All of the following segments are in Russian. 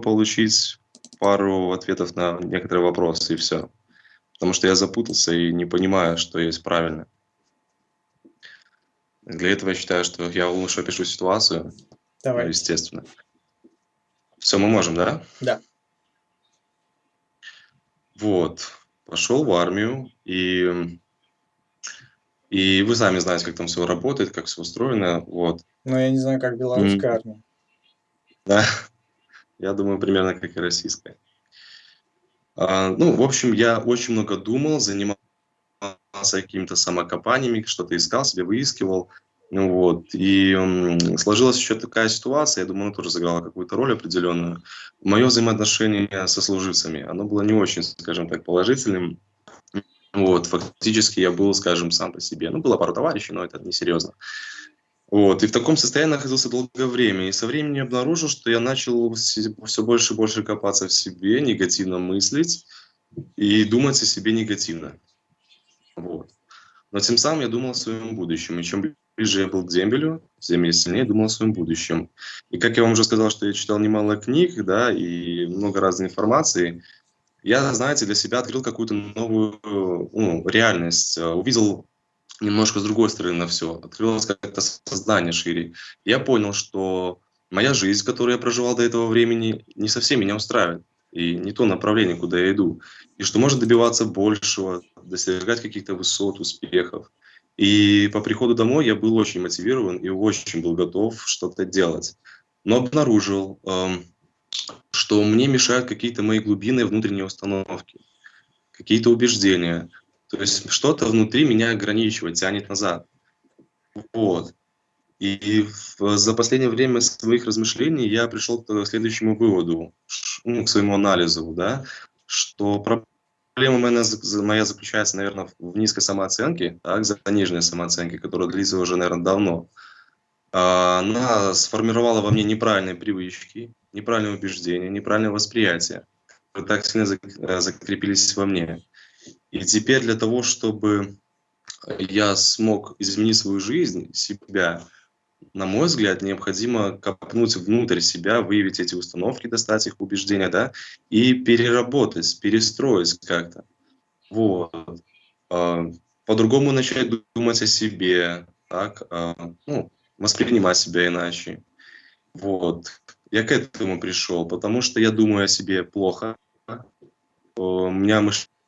получить пару ответов на некоторые вопросы, и все. Потому что я запутался и не понимаю, что есть правильно. Для этого я считаю, что я лучше опишу ситуацию. Давай. Ну, естественно. Все, мы можем, да? Да. Вот. Пошел в армию, и, и вы сами знаете, как там все работает, как все устроено. Вот. Но я не знаю, как белорусская армия. Да, я думаю, примерно как и российская. А, ну, в общем, я очень много думал, занимался какими-то самокопаниями, что-то искал себе, выискивал. Ну, вот. И м, сложилась еще такая ситуация, я думаю, она тоже сыграла какую-то роль определенную. Мое взаимоотношение со служивцами, оно было не очень, скажем так, положительным. Вот, фактически я был, скажем, сам по себе. Ну, было пару товарищей, но это не серьезно. Вот, и в таком состоянии находился долгое время. И со временем обнаружил, что я начал все больше и больше копаться в себе, негативно мыслить и думать о себе негативно. Вот. Но тем самым я думал о своем будущем. И чем ближе я был к дембелю, тем я сильнее думал о своем будущем. И как я вам уже сказал, что я читал немало книг, да, и много разной информации, я, знаете, для себя открыл какую-то новую ну, реальность, увидел немножко с другой стороны на все, открылось как-то сознание шире. Я понял, что моя жизнь, которую я проживал до этого времени, не совсем меня устраивает. И не то направление, куда я иду. И что можно добиваться большего, достигать каких-то высот, успехов. И по приходу домой я был очень мотивирован и очень был готов что-то делать. Но обнаружил, эм, что мне мешают какие-то мои глубинные внутренние установки, какие-то убеждения, то есть что-то внутри меня ограничивает, тянет назад. Вот. И за последнее время своих размышлений я пришел к следующему выводу, ну, к своему анализу, да, что проблема моя, моя заключается, наверное, в низкой самооценке, так, заниженной самооценке, которая длится уже, наверное, давно. А, она сформировала во мне неправильные привычки, неправильные убеждения, неправильное восприятие, которые так сильно закрепились во мне. И теперь для того, чтобы я смог изменить свою жизнь, себя, на мой взгляд, необходимо копнуть внутрь себя, выявить эти установки, достать их убеждения, да, и переработать, перестроить как-то. Вот. А, по-другому начать думать о себе, так, а, ну, воспринимать себя иначе. Вот. Я к этому пришел, потому что я думаю о себе плохо. У меня мышление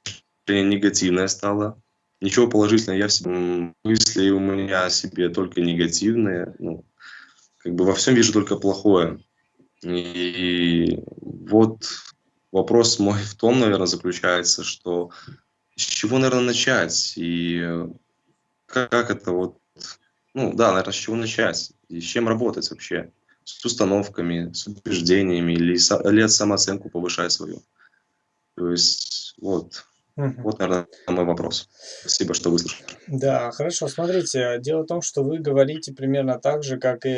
негативное стало. Ничего положительного я в себе, мысли у меня о себе только негативные. Ну, как бы во всем вижу только плохое. И вот вопрос мой в том, наверное, заключается, что с чего, наверное, начать и как это вот, ну да, наверное, с чего начать и с чем работать вообще, с установками, с убеждениями или, или самооценку повышать свою. То есть вот Мгм. Вот, наверное, мой вопрос. Спасибо, что выслушали. Да, хорошо. Смотрите, дело в том, что вы говорите примерно так же, как и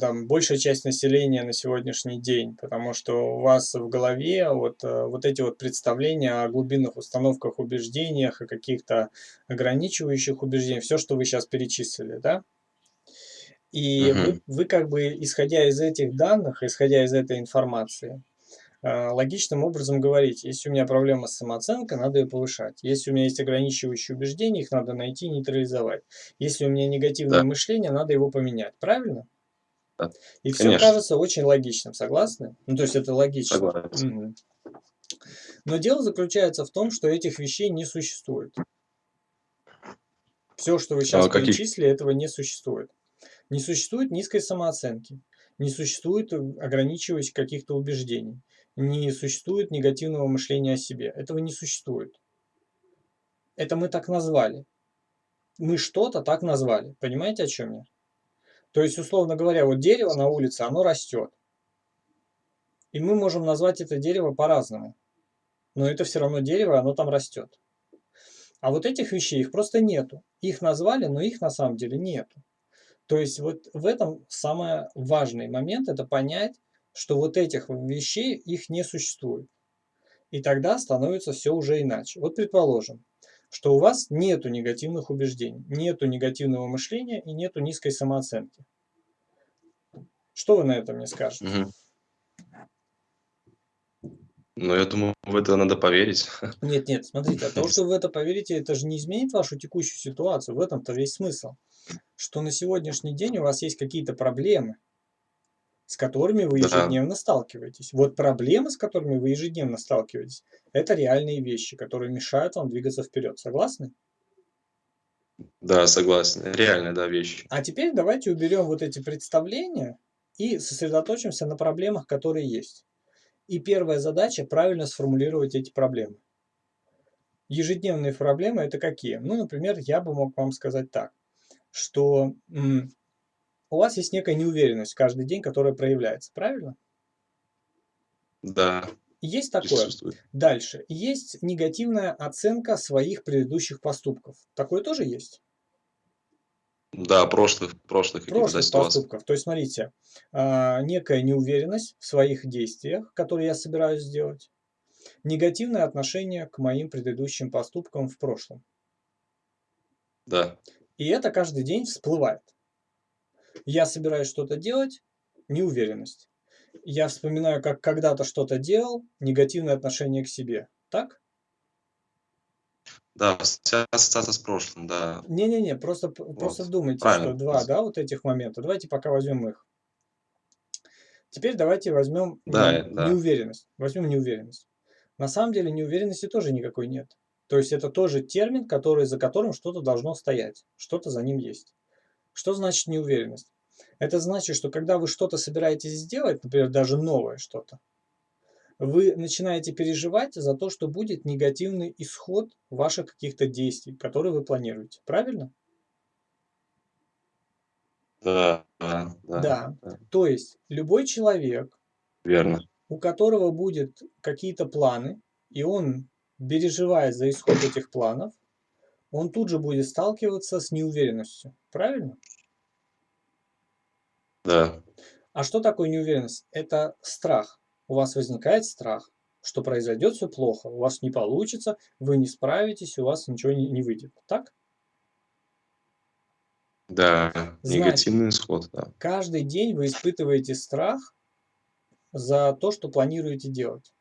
там, большая часть населения на сегодняшний день, потому что у вас в голове вот, э, вот эти вот представления о глубинных установках, убеждениях, о каких-то ограничивающих убеждениях, все, что вы сейчас перечислили, да? И вы, Мгм. вы как бы, исходя из этих данных, исходя из этой информации, логичным образом говорить, если у меня проблема с самооценкой, надо ее повышать. Если у меня есть ограничивающие убеждения, их надо найти и нейтрализовать. Если у меня негативное да. мышление, надо его поменять. Правильно? Да. И Конечно. все кажется очень логичным. Согласны? Ну, то есть это логично. Угу. Но дело заключается в том, что этих вещей не существует. Все, что вы сейчас а перечислили, каких... этого не существует. Не существует низкой самооценки, не существует ограничивающих каких-то убеждений не существует негативного мышления о себе. Этого не существует. Это мы так назвали. Мы что-то так назвали. Понимаете, о чем я? То есть, условно говоря, вот дерево на улице, оно растет. И мы можем назвать это дерево по-разному. Но это все равно дерево, оно там растет. А вот этих вещей, их просто нету. Их назвали, но их на самом деле нету. То есть вот в этом самый важный момент, это понять, что вот этих вещей их не существует. И тогда становится все уже иначе. Вот предположим, что у вас нету негативных убеждений, нету негативного мышления и нету низкой самооценки. Что вы на это мне скажете? Угу. Но я думаю, в это надо поверить. Нет, нет, смотрите, от того, что вы в это поверите, это же не изменит вашу текущую ситуацию. В этом-то весь смысл. Что на сегодняшний день у вас есть какие-то проблемы, с которыми вы Да, ежедневно сталкиваетесь. Вот проблемы, с которыми вы ежедневно сталкиваетесь, это реальные вещи, которые мешают вам двигаться вперед. Согласны? да, согласен. Реальная, да, вещь. А теперь давайте уберем вот эти представления и сосредоточимся на проблемах, которые есть. И первая задача– правильно сформулировать эти проблемы. Ежедневные проблемы– это какие? Ну, например, я бы мог вам сказать так, что м, у вас есть некая неуверенность каждый день, которая проявляется, правильно? Да, Есть такое. Дальше. Есть негативная оценка своих предыдущих поступков. Такое тоже есть? Да, прошлых, прошлых прошлых ситуаций. поступков. То есть, смотрите, а, некая неуверенность в своих действиях, которые я собираюсь сделать, негативное отношение к моим предыдущим поступкам в прошлом. Да, И это каждый день всплывает. Я собираюсь что-то делать, неуверенность. Я вспоминаю, как когда-то что-то делал, негативное отношение к себе. Так? да, ассоциация с прошлым, да. Не-не-не, просто, п- просто Вот, вдумайтесь, правильно. что два, да, вот этих момента. Давайте пока возьмем их. Теперь давайте возьмем Да, не- да. неуверенность. Возьмем неуверенность. На самом деле неуверенности тоже никакой нет. То есть это тоже термин, который, за которым что-то должно стоять, что-то за ним есть. Что значит неуверенность? Это значит, что когда вы что-то собираетесь сделать, например, даже новое что-то, вы начинаете переживать за то, что будет негативный исход ваших каких-то действий, которые вы планируете. Правильно? Да, да, да, Да. То есть любой человек, верно. у которого будет какие-то планы, и он переживает за исход этих планов, он тут же будет сталкиваться с неуверенностью. Правильно? Да, А что такое неуверенность? Это страх. У вас возникает страх, что произойдет все плохо, у вас не получится, вы не справитесь, у вас ничего не, не выйдет. Так? да, Значит, негативный исход, да. каждый день вы испытываете страх за то, что планируете делать.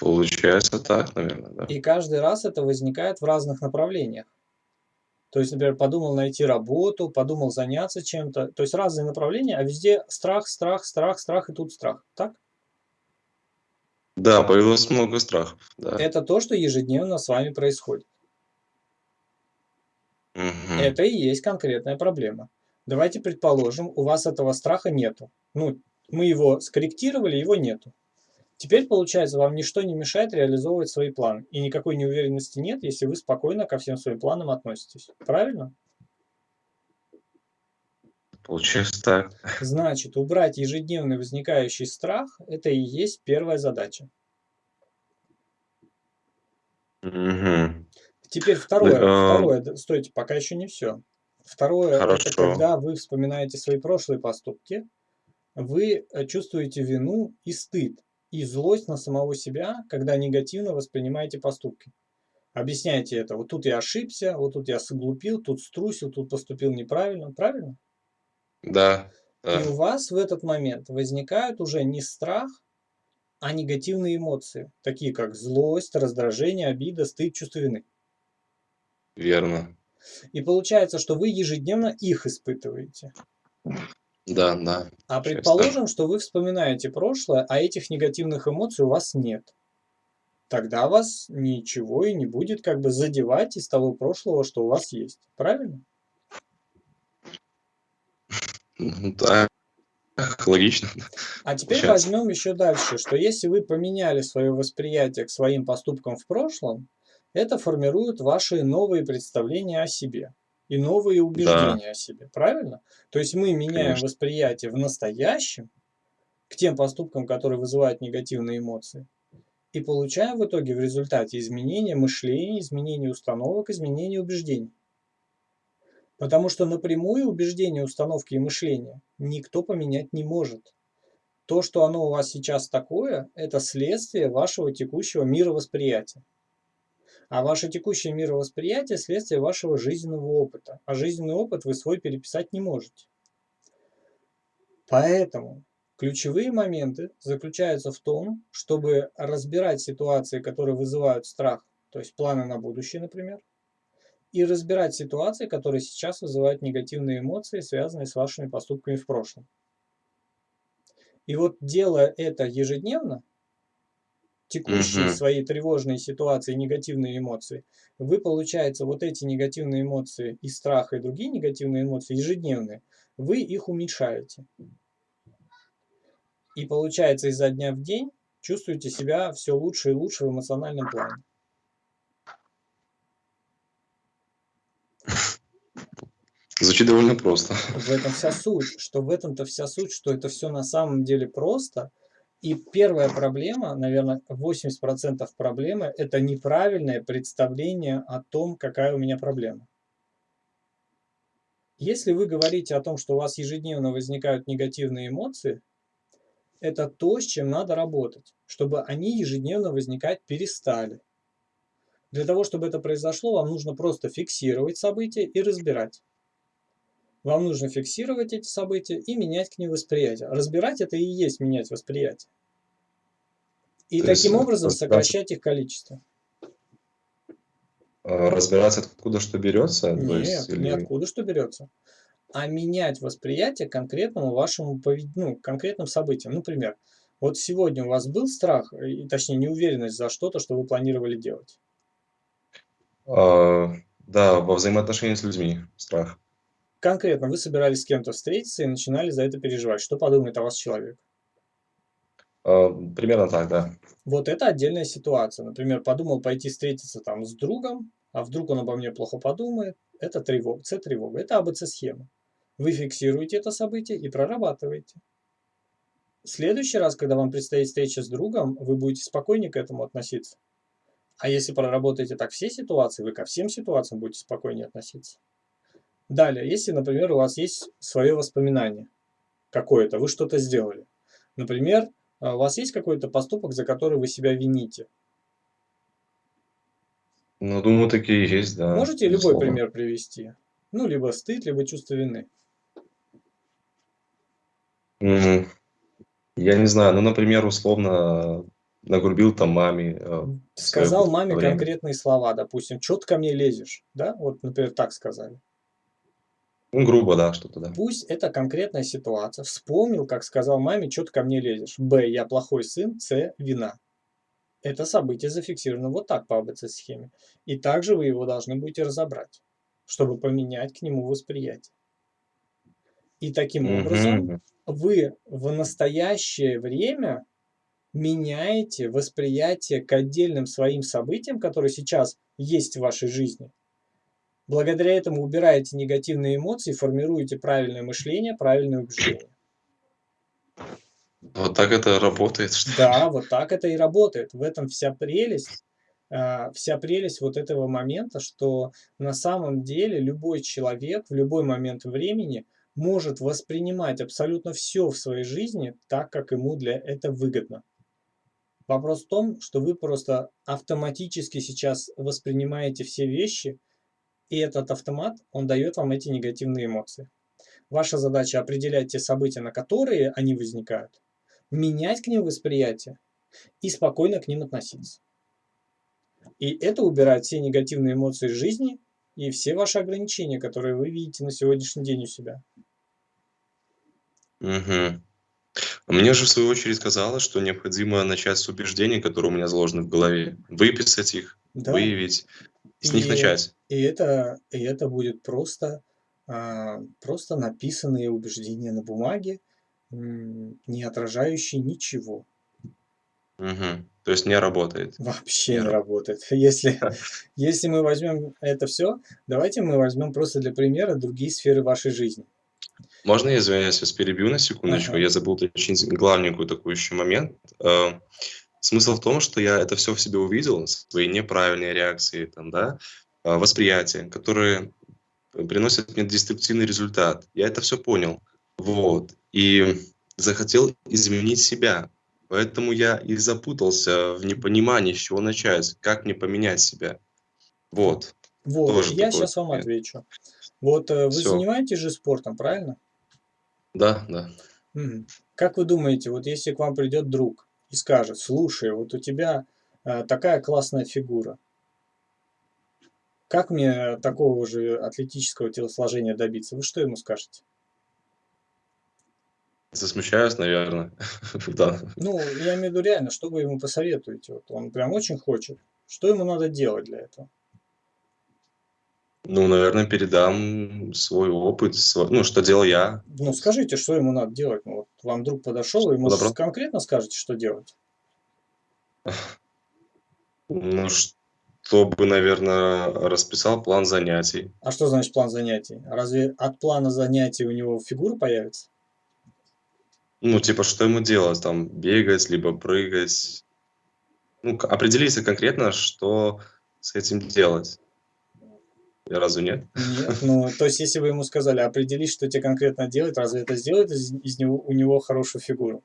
Получается так, наверное, да. И каждый раз это возникает в разных направлениях. То есть, например, подумал найти работу, подумал заняться чем-то. То есть разные направления, а везде страх, страх, страх, страх и тут страх. Так? Да, появилось много страхов, да. Это то, что ежедневно с вами происходит. Мгм. Это и есть конкретная проблема. Давайте предположим, у вас этого страха нету. Ну, мы его скорректировали, его нету. Теперь, получается, вам ничто не мешает реализовывать свои планы. И никакой неуверенности нет, если вы спокойно ко всем своим планам относитесь. Правильно? Получается так. Значит, убрать ежедневный возникающий страх– это и есть первая задача. Мгм. Теперь второе. а, Второе, стойте, пока еще не все. Второе, это Хорошо. когда вы вспоминаете свои прошлые поступки, вы э, чувствуете вину и стыд, и злость на самого себя, когда негативно воспринимаете поступки. Объясняйте это. Вот тут я ошибся, вот тут я соглупил, тут струсил, тут поступил неправильно. Правильно? Да, И да, у вас в этот момент возникают уже не страх, а негативные эмоции, такие как злость, раздражение, обида, стыд, чувство вины. верно. И получается, что вы ежедневно их испытываете. Да, да. А предположим, что вы вспоминаете прошлое, а этих негативных эмоций у вас нет. Тогда вас ничего и не будет как бы задевать из того прошлого, что у вас есть. Правильно? Ну, так, логично. А теперь Получается. возьмем еще дальше, что если вы поменяли свое восприятие к своим поступкам в прошлом, это формирует ваши новые представления о себе и новые убеждения о себе. Правильно? То есть мы меняем Конечно. восприятие в настоящем к тем поступкам, которые вызывают негативные эмоции. И получаем в итоге в результате изменения мышления, изменения установок, изменения убеждений. Потому что напрямую убеждения, установки и мышления никто поменять не может. То, что оно у вас сейчас такое, это следствие вашего текущего мировосприятия. А ваше текущее мировосприятие – следствие вашего жизненного опыта. А жизненный опыт вы свой переписать не можете. Поэтому, Ключевые моменты заключаются в том, чтобы разбирать ситуации, которые вызывают страх, то есть планы на будущее, например, и разбирать ситуации, которые сейчас вызывают негативные эмоции, связанные с вашими поступками в прошлом. И вот делая это ежедневно, текущие Мгм. свои тревожные ситуации, негативные эмоции, вы, получается, вот эти негативные эмоции и страх, и другие негативные эмоции ежедневные, вы их уменьшаете. И получается, изо дня в день чувствуете себя все лучше и лучше в эмоциональном плане. Звучит довольно просто. В этом вся суть, что в этом-то вся суть, что это все на самом деле просто. И первая проблема, наверное, 80% проблемы– это неправильное представление о том, какая у меня проблема. Если вы говорите о том, что у вас ежедневно возникают негативные эмоции, это то, с чем надо работать, чтобы они ежедневно возникать перестали. Для того, чтобы это произошло, вам нужно просто фиксировать события и разбирать. Вам нужно фиксировать эти события и менять к ним восприятие. Разбирать это и есть менять восприятие. И То есть, таким э, образом разбираться- сокращать их количество. А, Разбираться, откуда что берется? Нет, есть, или- ниоткуда что берется. А менять восприятие конкретному вашему повед- ну, конкретным событиям. Например, вот сегодня у вас был страх, и, точнее неуверенность за что-то, что вы планировали делать. А, Да, во взаимоотношениях с людьми страх. Конкретно вы собирались с кем-то встретиться и начинали за это переживать. Что подумает о вас человек? А, Примерно так, да. Вот это отдельная ситуация. Например, подумал пойти встретиться там с другом, а вдруг он обо мне плохо подумает. Это тревога, С-тревога, это АБЦ-схема. Вы фиксируете это событие и прорабатываете. В следующий раз, когда вам предстоит встреча с другом, вы будете спокойнее к этому относиться. А если проработаете так все ситуации, вы ко всем ситуациям будете спокойнее относиться. Далее, если, например, у вас есть свое воспоминание какое-то, вы что-то сделали. Например, а у вас есть какой-то поступок, за который вы себя вините? Ну, думаю, такие есть, да. Можете любой безусловно. пример привести? Ну, либо стыд, либо чувство вины. М, Я не знаю, ну, например, условно нагрубил там маме. э, Сказал маме время. конкретные слова, допустим, что ты ко мне лезешь, да? Вот, например, так сказали. Ну, грубо, да, что-то, да. Пусть это конкретная ситуация. Вспомнил, как сказал маме, что ты ко мне лезешь. Б. Я плохой сын. С. Вина. Это событие зафиксировано вот так по АБЦ-схеме. И также вы его должны будете разобрать, чтобы поменять к нему восприятие. И таким образом Мгм. вы в настоящее время меняете восприятие к отдельным своим событиям, которые сейчас есть в вашей жизни. Благодаря этому убираете негативные эмоции, формируете правильное мышление, правильное убеждение. Вот так это работает, что ли? Да, вот так это и работает. В этом вся прелесть, а, вся прелесть вот этого момента, что на самом деле любой человек в любой момент времени может воспринимать абсолютно все в своей жизни так, как ему для этого выгодно. Вопрос в том, что вы просто автоматически сейчас воспринимаете все вещи, и этот автомат, он дает вам эти негативные эмоции. Ваша задача определять те события, на которые они возникают, менять к ним восприятие и спокойно к ним относиться. И это убирает все негативные эмоции из жизни и все ваши ограничения, которые вы видите на сегодняшний день у себя. Мгм. Мне же в свою очередь казалось, что необходимо начать с убеждений, которые у меня заложены в голове, выписать их, Да? выявить, с них И- начать. И это, и это будет просто, а, просто написанные убеждения на бумаге, не отражающие ничего. Мгм. То есть не работает. Вообще не Не работает. Если, если мы возьмем это все, давайте мы возьмем просто для примера другие сферы вашей жизни. Можно я извиняюсь, вас перебью на секундочку? Ага. Я забыл уточнить главненькую такой еще момент. Смысл в том, что я это все в себе увидел, свои неправильные реакции, там, да, э, восприятия, которые приносят мне деструктивный результат. Я это все понял. Вот. И захотел изменить себя. Поэтому я и запутался в непонимании, с чего начать, как мне поменять себя. Вот. Вот, Тоже я сейчас вам отвечу. Вот э, вы Всё. занимаетесь же спортом, правильно? Да, да. Как вы думаете, вот если к вам придет друг и скажет, слушай, вот у тебя э, такая классная фигура, как мне такого же атлетического телосложения добиться? Вы что ему скажете? Засмущаюсь, наверное. да. Ну, я имею в виду реально, что вы ему посоветуете? Вот он прям очень хочет. Что ему надо делать для этого? Ну, наверное, передам свой опыт, свой, ну, что делал я. Ну, скажите, что ему надо делать? Ну, вот вам друг подошел, и ему Добро. конкретно скажете, что делать? Ну, чтобы, наверное, расписал план занятий. А что значит план занятий? Разве от плана занятий у него фигура появится? Ну, типа, что ему делать? Там, бегать, либо прыгать. Ну, определиться конкретно, что с этим делать. Разве нет? Нет. Ну, то есть, если вы ему сказали, определись, что тебе конкретно делать, разве это сделает из, из него, у него хорошую фигуру?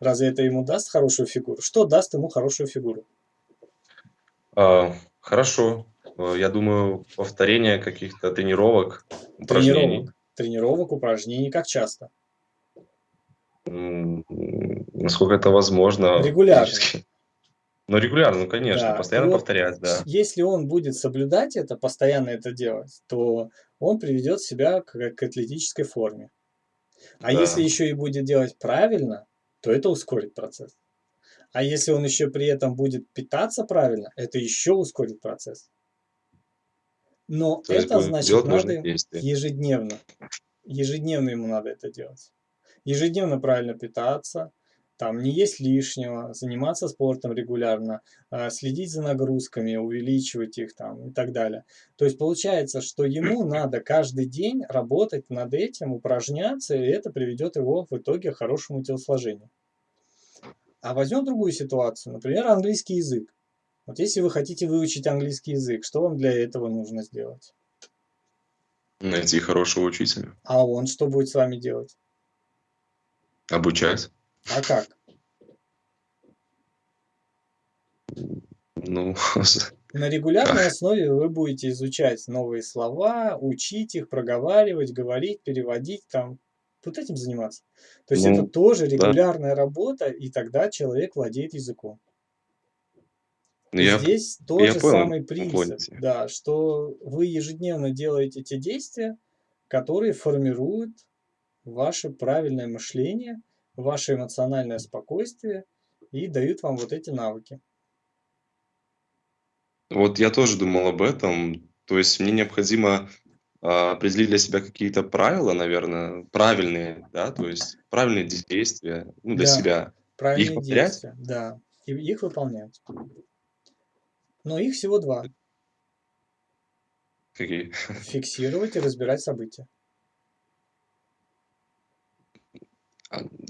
Разве это ему даст хорошую фигуру? Что даст ему хорошую фигуру? А, хорошо. Я думаю, повторение каких-то тренировок, упражнений. Тренировок. Тренировок, упражнений, как часто? Насколько это возможно. Регулярно. физически. Ну, регулярно, ну, конечно, Да. постоянно вот повторять, да. Если он будет соблюдать это, постоянно это делать, то он приведет себя к, к атлетической форме. А Да. если еще и будет делать правильно, то это ускорит процесс. А если он еще при этом будет питаться правильно, это еще ускорит процесс. Но То это значит надо действия. ежедневно. Ежедневно ему надо это делать. Ежедневно правильно питаться, там не есть лишнего, заниматься спортом регулярно, а, следить за нагрузками, увеличивать их там и так далее. То есть получается, что ему надо каждый день работать над этим, упражняться, и это приведет его в итоге к хорошему телосложению. А возьмем другую ситуацию, например, английский язык. Вот если вы хотите выучить английский язык, что вам для этого нужно сделать? Найти хорошего учителя. А он что будет с вами делать? Обучать. А как? Ну, На регулярной основе вы будете изучать новые слова, учить их, проговаривать, говорить, переводить, там, вот этим заниматься. То есть это Ну, тоже да. регулярная работа, и тогда человек владеет языком. Ну, я, здесь я тот же понял, самый принцип, да, что вы ежедневно делаете те действия, которые формируют ваше правильное мышление, ваше эмоциональное спокойствие и дают вам вот эти навыки. Вот я тоже думал об этом. То есть мне необходимо а, определить для себя какие-то правила, наверное, правильные, да, то есть правильные действия, ну, для Да. себя. Правильные повторять? действия, да, и их выполнять. Но их всего два. Какие? Фиксировать и разбирать события.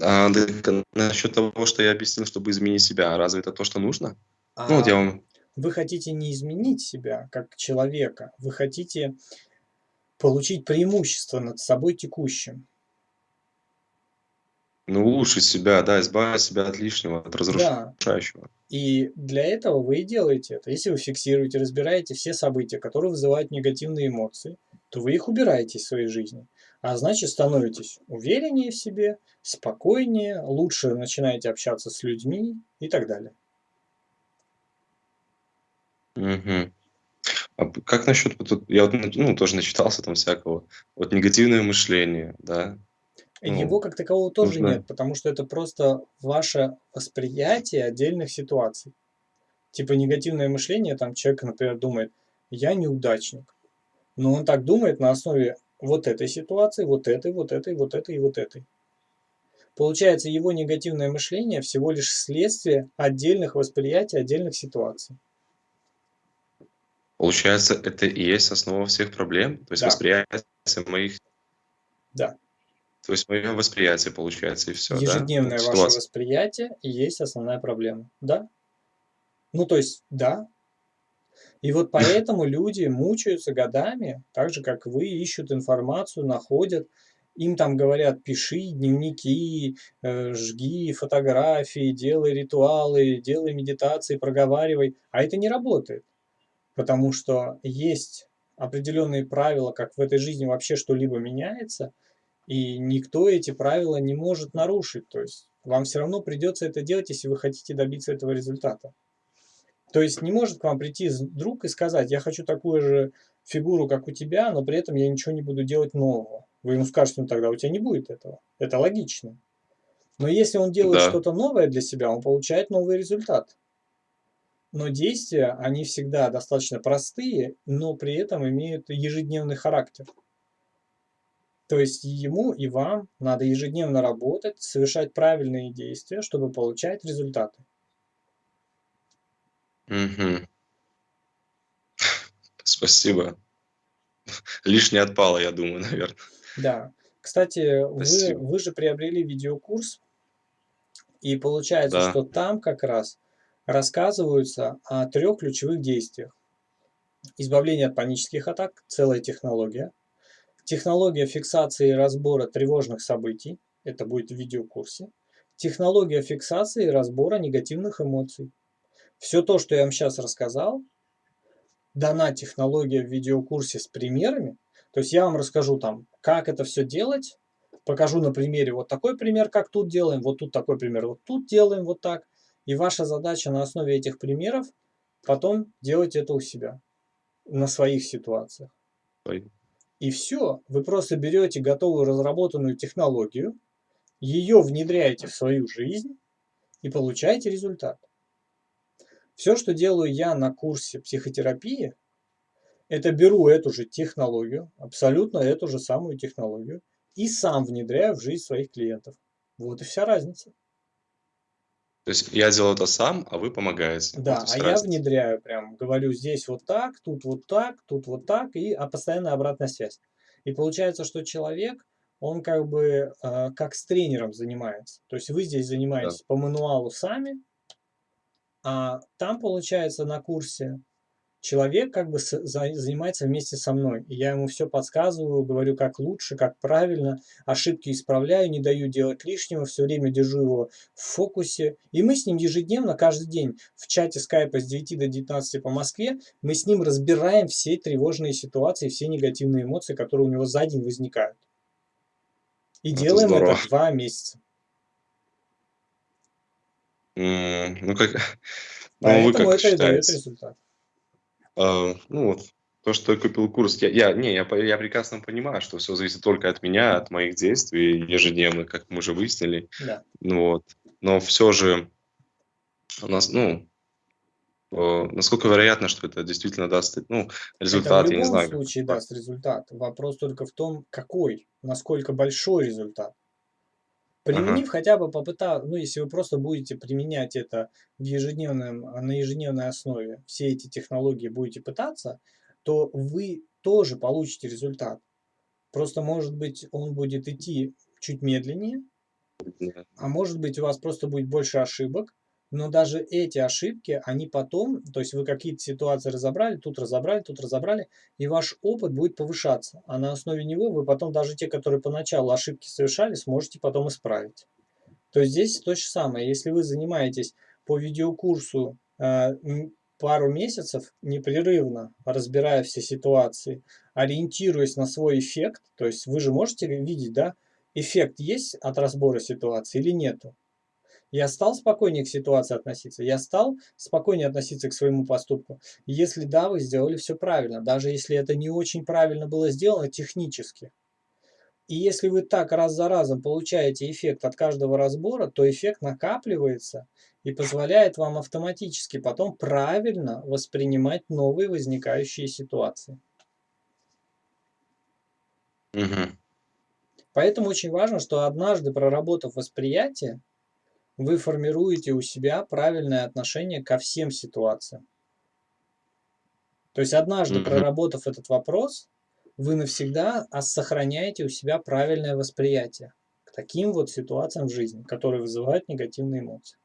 А, а, насчет того, что я объяснил, чтобы изменить себя, а разве это то, что нужно? Ну, вот я А вам... вы хотите не изменить себя как человека, вы хотите получить преимущество над собой текущим. Ну, улучшить себя, да, избавить себя от лишнего, от Да, разрушающего. и для этого вы и делаете это. Если вы фиксируете, разбираете все события, которые вызывают негативные эмоции, то вы их убираете из своей жизни. А значит, становитесь увереннее в себе, спокойнее, лучше начинаете общаться с людьми и так далее. Мгм. А как насчет, вот я вот, ну, тоже начитался там всякого, вот негативное мышление, да, Его ну, как такового тоже нужно, нет, потому что это просто ваше восприятие отдельных ситуаций. Типа негативное мышление, там человек, например, думает, я неудачник. Но он так думает на основе вот этой ситуации, вот этой, вот этой, вот этой и вот этой. Получается, его негативное мышление всего лишь следствие отдельных восприятий, отдельных ситуаций. получается, это и есть основа всех проблем, то есть Да, восприятие моих, да. то есть мое восприятие получается, и все, да, Ежедневное вот ваше ситуация. восприятие и есть основная проблема. Да? Ну, то есть, да. И вот поэтому люди мучаются годами, так же, как вы, ищут информацию, находят. Им там говорят, пиши дневники, э, жги фотографии, делай ритуалы, делай медитации, проговаривай. А это не работает. Потому что есть определенные правила, как в этой жизни вообще что-либо меняется, И никто эти правила не может нарушить. То есть вам все равно придется это делать, если вы хотите добиться этого результата. То есть не может к вам прийти друг и сказать, я хочу такую же фигуру, как у тебя, но при этом я ничего не буду делать нового. Вы ему скажете, ну тогда у тебя не будет этого. Это логично. Но если он делает да. что-то новое для себя, он получает новый результат. Но действия, они всегда достаточно простые, но при этом имеют ежедневный характер. То есть ему и вам надо ежедневно работать, совершать правильные действия, чтобы получать результаты. Угу. Спасибо. Лишнее отпало, я думаю, наверное. Да. Кстати, вы, вы же приобрели видеокурс, и получается, да. что там как раз рассказываются о трех ключевых действиях. Избавление от панических атак, целая технология. Технология фиксации и разбора тревожных событий, это будет в видеокурсе. Технология фиксации и разбора негативных эмоций. Все то, что я вам сейчас рассказал, дана технология в видеокурсе с примерами. То есть я вам расскажу там, как это все делать, покажу на примере вот такой пример, как тут делаем, вот тут такой пример, вот тут делаем вот так. И ваша задача на основе этих примеров потом делать это у себя, на своих ситуациях. И все, вы просто берете готовую разработанную технологию, ее внедряете в свою жизнь и получаете результат. Все, что делаю я на курсе психотерапии, это беру эту же технологию, абсолютно эту же самую технологию, и сам внедряю в жизнь своих клиентов. Вот и вся разница. То есть я делаю это сам, а вы помогаете. Да, вот а я внедряю прям, говорю здесь вот так, тут вот так, тут вот так, и а постоянная обратная связь. И получается, что человек, он как бы э, как с тренером занимается. То есть вы здесь занимаетесь да. по мануалу сами, а там, получается, на курсе человек как бы занимается вместе со мной. И я ему все подсказываю, говорю, как лучше, как правильно, ошибки исправляю, не даю делать лишнего, все время держу его в фокусе. И мы с ним ежедневно, каждый день в чате скайпа с 9 до 19 по Москве, мы с ним разбираем все тревожные ситуации, все негативные эмоции, которые у него за день возникают. И это делаем здорово. это два месяца. Ну, как... Ну, вы как это и дает результат. А, ну вот, то, что я купил курс, я, я, не, я, я прекрасно понимаю, что все зависит только от меня, от моих действий ежедневных, как мы уже выяснили. Да. Ну вот, но все же у нас, ну, э, насколько вероятно, что это действительно даст ну, результат, это в я не знаю. в любом случае даст результат. Вопрос только в том, какой, насколько большой результат. Применив ага. хотя бы попытав, ну если вы просто будете применять это в ежедневном, на ежедневной основе, все эти технологии будете пытаться, то вы тоже получите результат. Просто может быть он будет идти чуть медленнее, а может быть у вас просто будет больше ошибок, но даже эти ошибки, они потом, то есть вы какие-то ситуации разобрали, тут разобрали, тут разобрали, и ваш опыт будет повышаться. А на основе него вы потом даже те, которые поначалу ошибки совершали, сможете потом исправить. То есть здесь то же самое. Если вы занимаетесь по видеокурсу э, пару месяцев непрерывно, разбирая все ситуации, ориентируясь на свой эффект, то есть вы же можете видеть, да, эффект есть от разбора ситуации или нету. Я стал спокойнее к ситуации относиться, я стал спокойнее относиться к своему поступку. Если да, вы сделали все правильно, даже если это не очень правильно было сделано технически. И если вы так раз за разом получаете эффект от каждого разбора, то эффект накапливается и позволяет вам автоматически потом правильно воспринимать новые возникающие ситуации. Угу. Поэтому очень важно, что однажды проработав восприятие, вы формируете у себя правильное отношение ко всем ситуациям. То есть однажды проработав этот вопрос, вы навсегда сохраняете у себя правильное восприятие к таким вот ситуациям в жизни, которые вызывают негативные эмоции.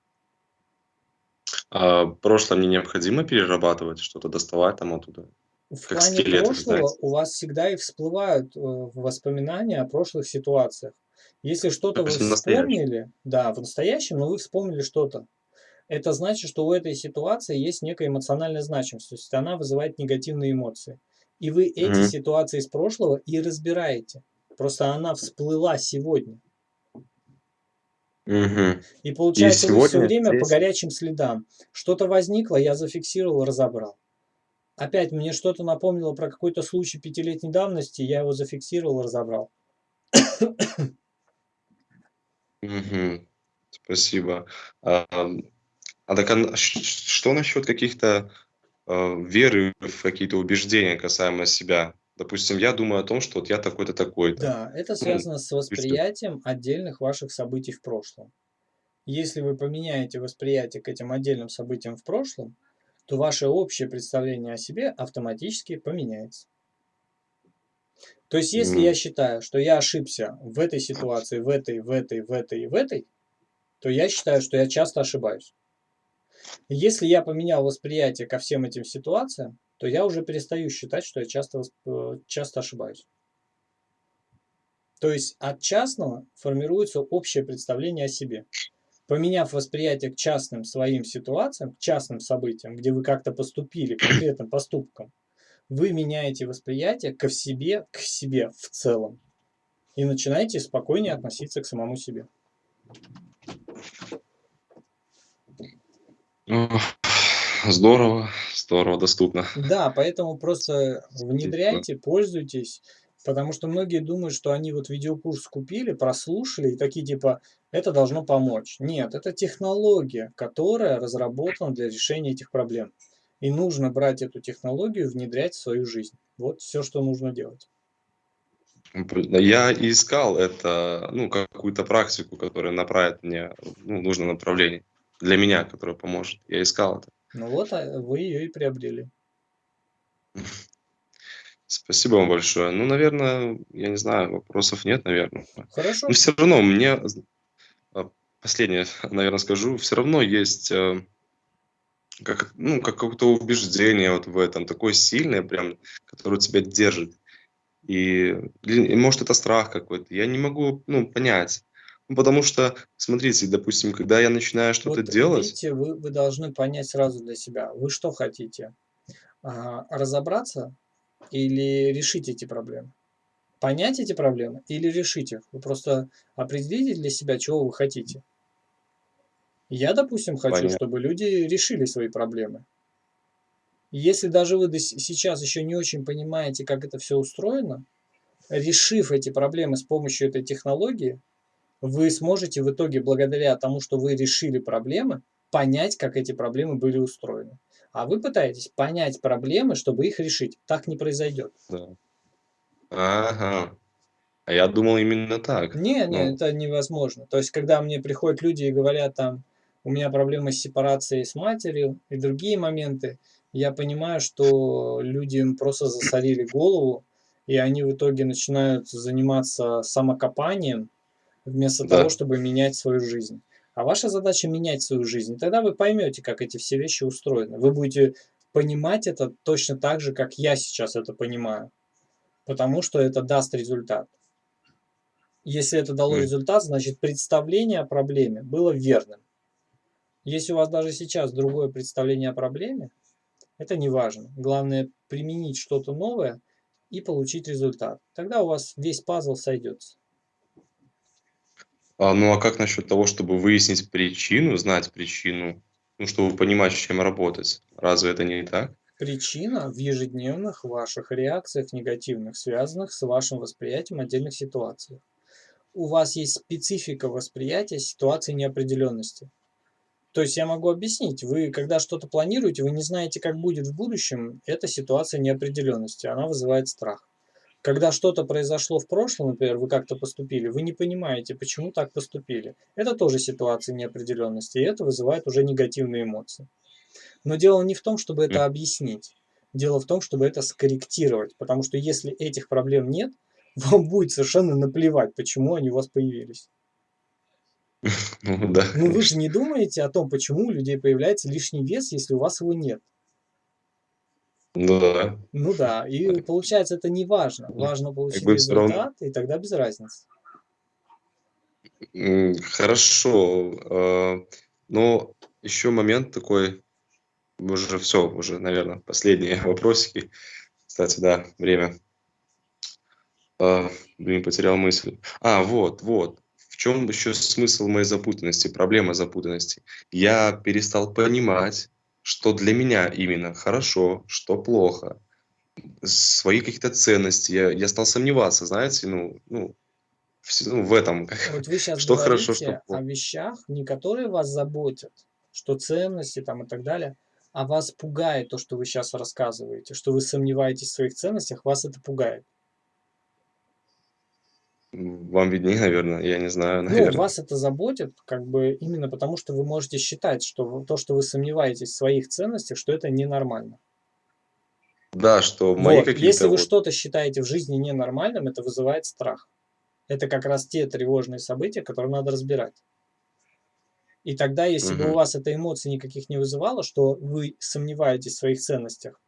А прошлое мне необходимо перерабатывать, что-то доставать там оттуда? В как плане скелет, прошлого знаете. у вас всегда и всплывают э, воспоминания о прошлых ситуациях. Если что-то вы вспомнили, да, в настоящем, но вы вспомнили что-то, это значит, что у этой ситуации есть некая эмоциональная значимость, то есть она вызывает негативные эмоции. И вы эти mm-hmm. ситуации из прошлого и разбираете. Просто она всплыла сегодня. Мгм. И И получается, все сегодня время по здесь горячим следам. Что-то возникло, я зафиксировал, разобрал. Опять мне что-то напомнило про какой-то случай пятилетней давности, я его зафиксировал, разобрал. Мгм. Спасибо. Ам, а так, а н ш ш что насчет каких-то, а, веры в какие-то убеждения касаемо себя? Допустим, я думаю о том, что вот я такой-то, такой-то. Да, это Ну, связано с и что? восприятием отдельных ваших событий в прошлом. Если вы поменяете восприятие к этим отдельным событиям в прошлом, то ваше общее представление о себе автоматически поменяется. То есть, если я М. считаю, что я ошибся в этой ситуации, в этой, в этой, в этой и в этой, то я считаю, что я часто ошибаюсь. Если я поменял восприятие ко всем этим ситуациям, то я уже перестаю считать, что я часто, э, часто ошибаюсь. То есть от частного формируется общее представление о себе. Поменяв восприятие к частным своим ситуациям, к частным событиям, где вы как-то поступили конкретным поступком, вы меняете восприятие ко себе, к себе в целом. И начинаете спокойнее относиться к самому себе. Ох, здорово, здорово, доступно. Да, поэтому просто внедряйте, пользуйтесь, потому что многие думают, что они вот видеокурс купили, прослушали и такие типа, это должно помочь. Нет, это технология, которая разработана для решения этих проблем. И нужно брать эту технологию, внедрять в свою жизнь. Вот все, что нужно делать. Я искал это, ну, какую-то практику, которая направит в, ну, нужном направлении. Для меня, которая поможет. Я искал это. Ну вот, а вы ее и приобрели. Спасибо вам большое. Ну, наверное, я не знаю, вопросов нет, наверное. Но Хорошо. все равно мне, а, последнее, наверно, скажу. Всё равно есть, э, как, ну, как какое-то убеждение вот в этом, такое сильное прям, которое тебя держит. И, или, может, это страх какой-то. Я не могу, ну, понять. Ну, потому что, смотрите, допустим, когда я начинаю что-то Вот делать видите, вы вы должны понять сразу для себя, вы что хотите? А, разобраться или решить эти проблемы? Понять эти проблемы или решить их? Вы просто определите для себя, чего вы хотите. Я, допустим, хочу, Понятно. чтобы люди решили свои проблемы. Если даже вы сейчас еще не очень понимаете, как это все устроено, решив эти проблемы с помощью этой технологии, вы сможете в итоге, благодаря тому, что вы решили проблемы, понять, как эти проблемы были устроены. А вы пытаетесь понять проблемы, чтобы их решить. Так не произойдет. Да. Ага. А я думал именно так. Не, не, Ну, это невозможно. То есть, когда мне приходят люди и говорят там, у меня проблемы с сепарацией с матерью и другие моменты, я понимаю, что люди им просто засорили голову, и они в итоге начинают заниматься самокопанием вместо того, да. чтобы менять свою жизнь. А ваша задача менять свою жизнь. Тогда вы поймете, как эти все вещи устроены. Вы будете понимать это точно так же, как я сейчас это понимаю. Потому что это даст результат. Если это дало результат, значит представление о проблеме было верным. Если у вас даже сейчас другое представление о проблеме, это не важно. Главное применить что-то новое и получить результат. Тогда у вас весь пазл сойдется. А, ну, а как насчет того, чтобы выяснить причину, знать причину, ну, чтобы понимать, с чем работать? Разве это не так? Причина в ежедневных ваших реакциях негативных, связанных с вашим восприятием отдельных ситуаций. У вас есть специфика восприятия ситуации неопределенности. То есть я могу объяснить, вы когда что-то планируете, вы не знаете, как будет в будущем, это ситуация неопределенности, она вызывает страх. Когда что-то произошло в прошлом, например, вы как-то поступили, вы не понимаете, почему так поступили. Это тоже ситуация неопределенности, и это вызывает уже негативные эмоции. Но дело не в том, чтобы это объяснить. Дело в том, чтобы это скорректировать. Потому что если этих проблем нет, вам будет совершенно наплевать, почему они у вас появились. Ну да, Ну вы же не думаете о том, почему у людей появляется лишний вес, если у вас его нет. Ну да. Ну да, и получается это не важно. Важно Как получить бы всё равно результат, и тогда без разницы. Хорошо. А, но еще момент такой, уже все, уже, наверно, последние вопросики. Кстати, да, время. А, блин, потерял мысль. А, вот, вот. В чем еще смысл моей запутанности, проблема запутанности? Я перестал понимать, что для меня именно хорошо, что плохо, свои какие-то ценности. Я, я стал сомневаться, знаете, ну, ну, в, ну, в этом, Вот вы сейчас что хорошо, что говорите о плохо. вещах, не которые вас заботят, что ценности там и так далее, а вас пугает то, что вы сейчас рассказываете, что вы сомневаетесь в своих ценностях, вас это пугает. Вам виднее, наверное, я не знаю, Ну, наверное. вас это заботит, как бы именно потому, что вы можете считать, что то, что вы сомневаетесь в своих ценностях, что это ненормально. Да, что мои Вот, если какие-то вы вот... что-то считаете в жизни ненормальным, это вызывает страх. Это как раз те тревожные события, которые надо разбирать. И тогда, если бы у вас эта эмоция никаких не вызывала, что вы сомневаетесь в своих ценностях,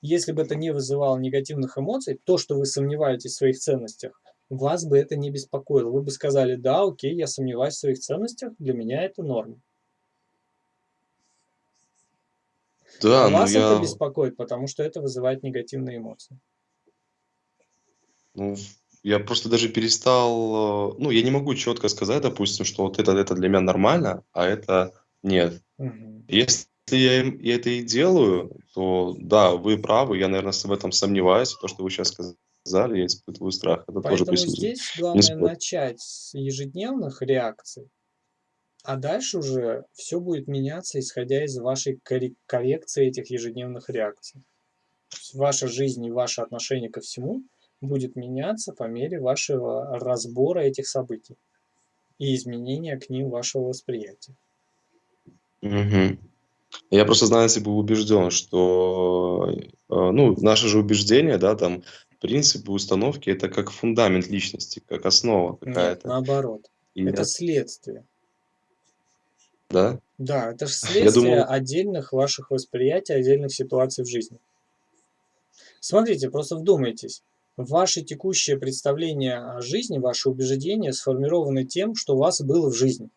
если бы это не вызывало негативных эмоций, то, что вы сомневаетесь в своих ценностях, вас бы это не беспокоило. Вы бы сказали, да, окей, я сомневаюсь в своих ценностях, для меня это норма. Да, А ну вас это я, беспокоит, потому что это вызывает негативные эмоции. ну, я просто даже перестал, э, ну, я не могу четко сказать, допустим, что вот это, это для меня нормально, а это нет. Мгм. Если я, я это и делаю, то да, вы правы, я, наверное, в этом сомневаюсь. То, что вы сейчас сказали, я испытываю страх. Это тоже Поэтому присутствует. здесь главное начать с ежедневных реакций, а дальше уже все будет меняться, исходя из вашей корре- коррекции этих ежедневных реакций. Ваша жизнь и ваше отношение ко всему будет меняться по мере вашего разбора этих событий и изменения к ним вашего восприятия. Мгм. Я просто, знаете, был убежден, что, э, ну, наши же убеждения, да, там, принципы, установки, это как фундамент личности, как основа какая-то. наоборот. И Это я- следствие. да? Да, это же Я следствие думал, отдельных ваших восприятий, отдельных ситуаций в жизни. Смотрите, просто вдумайтесь. Ваше текущее представление о жизни, ваши убеждения сформированы тем, что у вас было в жизни.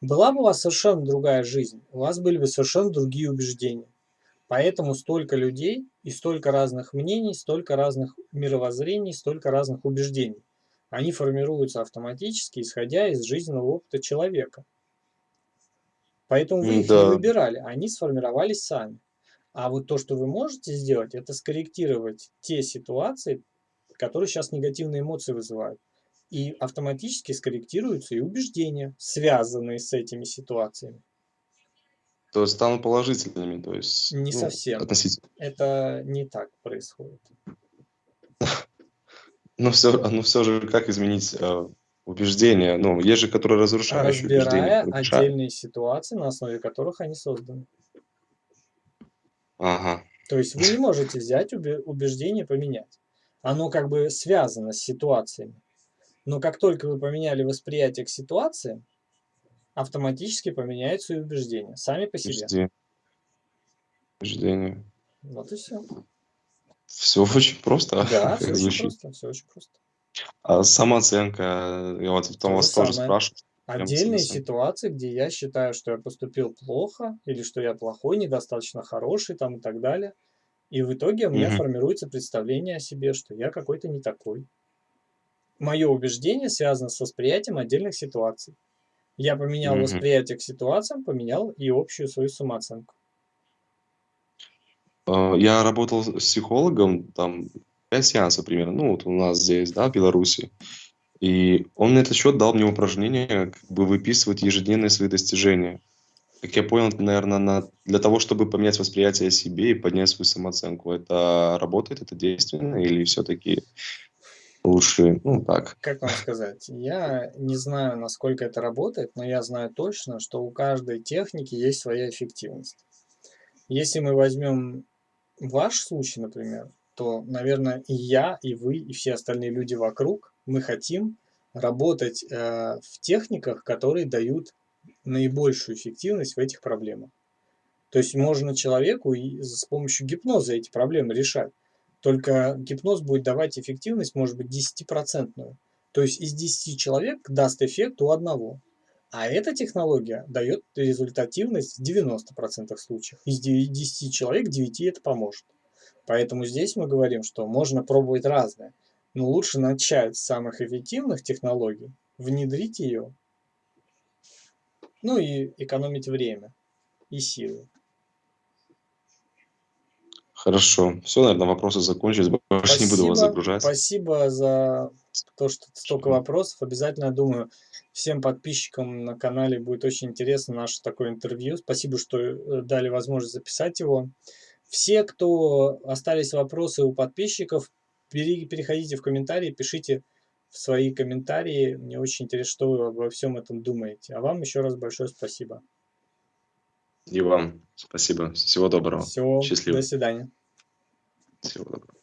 Была бы у вас совершенно другая жизнь, у вас были бы совершенно другие убеждения. Поэтому столько людей и столько разных мнений, столько разных мировоззрений, столько разных убеждений. Они формируются автоматически, исходя из жизненного опыта человека. Поэтому вы их не да, выбирали, они сформировались сами. А вот то, что вы можете сделать, это скорректировать те ситуации, которые сейчас негативные эмоции вызывают. И автоматически скорректируются и убеждения, связанные с этими ситуациями. То есть станут положительными, то есть, Не ну, совсем. относительно. Это не так происходит. Но все, но все же, как изменить э, убеждения? Ну, есть же, которые разрушающие убеждения. Разбирая разрушают. отдельные ситуации, на основе которых они созданы. Ага. То есть вы не можете взять убе- убеждение и поменять. Оно как бы связано с ситуациями. Но как только вы поменяли восприятие к ситуации, автоматически поменяются и убеждения. Сами по себе. Убеждения. Вот и все. Все очень просто, Да, все очень просто. Все очень просто. А самооценка, я вот потом То вас же тоже самое. спрашиваю. прям Отдельные ситуации, где я считаю, что я поступил плохо, или что я плохой, недостаточно хороший там и так далее. И в итоге у меня Мгм. формируется представление о себе, что я какой-то не такой. Мое убеждение связано с восприятием отдельных ситуаций. Я поменял Мгм. восприятие к ситуациям, поменял и общую свою самооценку. А, Я работал с психологом, там, 5 сеансов примерно, ну, вот у нас здесь, да, в Беларуси. И он на этот счет дал мне упражнение, как бы выписывать ежедневные свои достижения. Как я понял, наверное, на... для того, чтобы поменять восприятие о себе и поднять свою самооценку. Это работает, это действенно или все-таки лучше, ну, так? Как вам сказать? Я не знаю, насколько это работает, но я знаю точно, что у каждой техники есть своя эффективность. Если мы возьмем ваш случай, например, то, наверное, и я, и вы, и все остальные люди вокруг, мы хотим работать э, в техниках, которые дают наибольшую эффективность в этих проблемах. То есть можно человеку и с помощью гипноза эти проблемы решать. Только гипноз будет давать эффективность, может быть, 10%. То есть из 10 человек даст эффект у одного. А эта технология дает результативность в 90% случаев. Из 10 человек 9 это поможет. Поэтому здесь мы говорим, что можно пробовать разное. Но лучше начать с самых эффективных технологий, внедрить ее, ну и экономить время и силы. Хорошо. Все, наверное, вопросы закончились. Больше не буду вас Спасибо, загружать. спасибо за то, что столько вопросов. Обязательно, я думаю, всем подписчикам на канале будет очень интересно наше такое интервью. Спасибо, что э, дали возможность записать его. Все, кто остались вопросы у подписчиков, пере- переходите в комментарии, пишите в свои комментарии. Мне очень интересно, что вы обо всем этом думаете. А вам еще раз большое спасибо. И вам спасибо. Всего доброго. Всего, Счастливо. до свидания. Всего доброго.